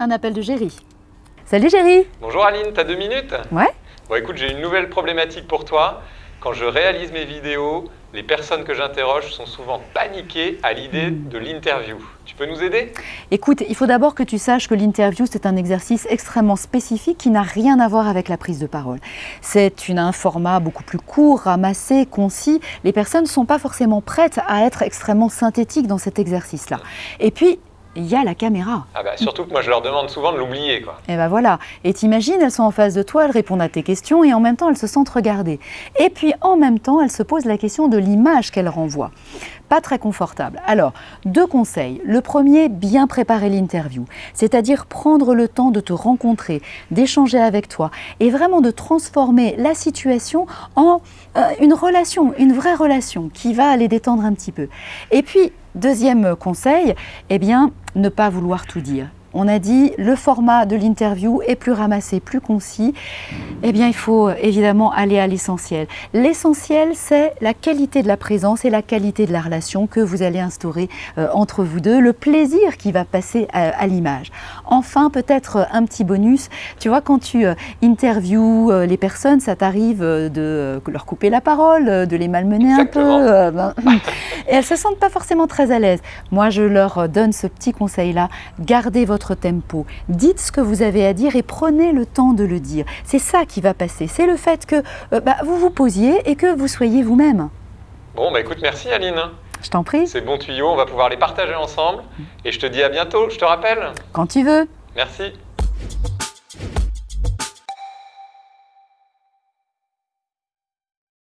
un appel de Géry. Salut Géry Bonjour Aline, t'as deux minutes? Ouais Bon écoute, j'ai une nouvelle problématique pour toi. Quand je réalise mes vidéos, les personnes que j'interroge sont souvent paniquées à l'idée de l'interview. Tu peux nous aider? Écoute, il faut d'abord que tu saches que l'interview, c'est un exercice extrêmement spécifique qui n'a rien à voir avec la prise de parole. C'est un format beaucoup plus court, ramassé, concis. Les personnes ne sont pas forcément prêtes à être extrêmement synthétiques dans cet exercice-là. Et puis, il y a la caméra. Ah bah surtout que moi je leur demande souvent de l'oublier quoi. Et ben voilà. Et t'imagines, elles sont en face de toi, elles répondent à tes questions et en même temps elles se sentent regardées. Et puis en même temps, elles se posent la question de l'image qu'elles renvoient. Pas très confortable. Alors, deux conseils. Le premier, bien préparer l'interview. C'est-à-dire prendre le temps de te rencontrer, d'échanger avec toi et vraiment de transformer la situation en euh, une relation, une vraie relation qui va les détendre un petit peu. Et puis, Deuxième conseil, eh bien, ne pas vouloir tout dire on a dit le format de l'interview est plus ramassé, plus concis. Eh bien, il faut euh, évidemment aller à l'essentiel. L'essentiel, c'est la qualité de la présence et la qualité de la relation que vous allez instaurer euh, entre vous deux, le plaisir qui va passer à, l'image. Enfin, peut-être euh, un petit bonus. Tu vois, quand tu interviews les personnes, ça t'arrive de leur couper la parole, de les malmener un peu. Ben, et elles se sentent pas forcément très à l'aise. Moi, je leur donne ce petit conseil-là. Gardez votre tempo. Dites ce que vous avez à dire et prenez le temps de le dire. C'est ça qui va passer. C'est le fait que euh, bah, vous vous posiez et que vous soyez vous-même. Bon, bah écoute, merci Aline. Je t'en prie. Ces bons tuyaux, on va pouvoir les partager ensemble. Et je te dis à bientôt, je te rappelle. Quand tu veux. Merci.